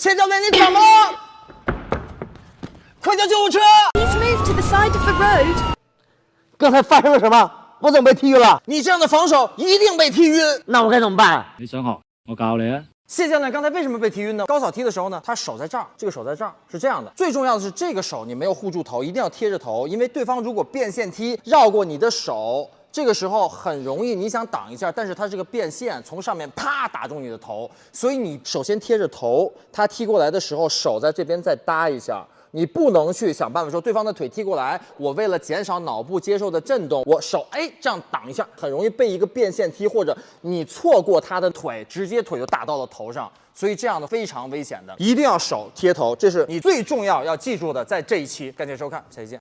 谢教练，你怎么了？快叫救护车！Please move to the side of the road. 刚才发生了什么？我怎么被踢晕了？你这样的防守一定被踢晕。那我该怎么办？你想好，我教你啊！谢教练刚才为什么被踢晕呢？高扫踢的时候呢，他手在这儿，这个手在这儿，是这样的。最重要的是这个手你没有护住头，一定要贴着头，因为对方如果变线踢绕过你的手，这个时候很容易你想挡一下，但是它这个变线，从上面啪打中你的头，所以你首先贴着头，他踢过来的时候手在这边再搭一下。你不能去想办法说对方的腿踢过来，我为了减少脑部接受的震动，我手哎这样挡一下，很容易被一个变线踢，或者你错过他的腿，直接腿就打到了头上，所以这样的非常危险的，一定要手贴头，这是你最重要要记住的，在这一期，感谢收看，下期见。